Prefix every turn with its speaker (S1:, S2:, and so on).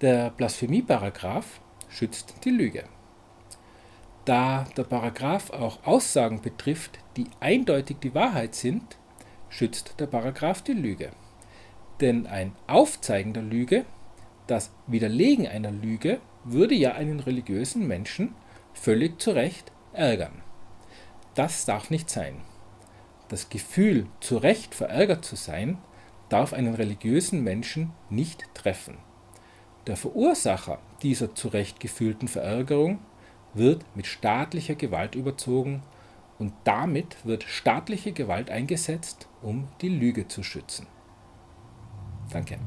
S1: Der Blasphemieparagraph schützt die Lüge. Da der Paragraph auch Aussagen betrifft, die eindeutig die Wahrheit sind, schützt der Paragraph die Lüge. Denn ein Aufzeigen der Lüge, das Widerlegen einer Lüge, würde ja einen religiösen Menschen völlig zu Recht ärgern. Das darf nicht sein. Das Gefühl, zu Recht verärgert zu sein, darf einen religiösen Menschen nicht treffen. Der Verursacher dieser zu Recht gefühlten Verärgerung wird mit staatlicher Gewalt überzogen und damit wird staatliche Gewalt eingesetzt, um die Lüge zu schützen. Danke.